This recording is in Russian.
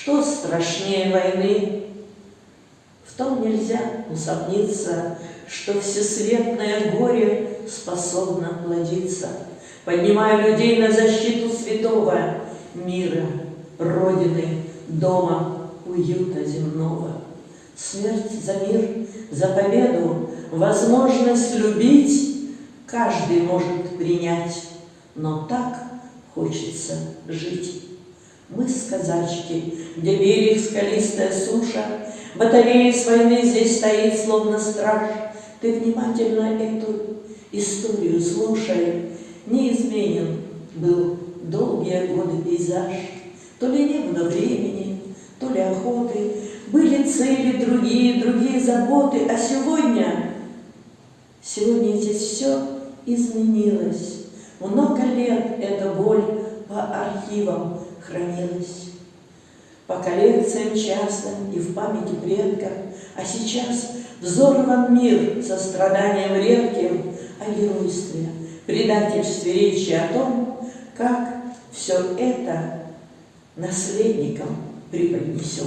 Что страшнее войны? В том нельзя усомниться, Что всесветное горе способно плодиться, Поднимая людей на защиту святого мира, Родины, дома, уюта земного. Смерть за мир, за победу, возможность любить Каждый может принять, но так хочется жить. Мы с казачки, где берег скалистая суша, Батарея с войны здесь стоит, словно страж. Ты внимательно эту историю слушай, Неизменен был долгие годы пейзаж, То ли не было времени, то ли охоты, Были цели другие, другие заботы, А сегодня, сегодня здесь все изменилось. Много лет эта боль по архивам хранилась. По коллекциям частным и в памяти предков, А сейчас взорван мир со страданием редким О геройстве, предательстве речи о том, Как все это наследникам преподнесем.